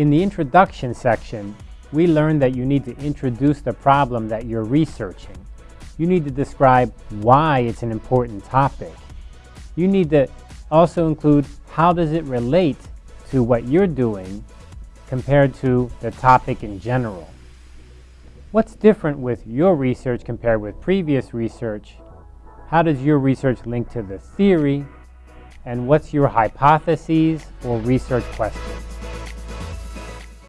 In the introduction section, we learned that you need to introduce the problem that you're researching. You need to describe why it's an important topic. You need to also include how does it relate to what you're doing compared to the topic in general. What's different with your research compared with previous research? How does your research link to the theory? And what's your hypotheses or research questions?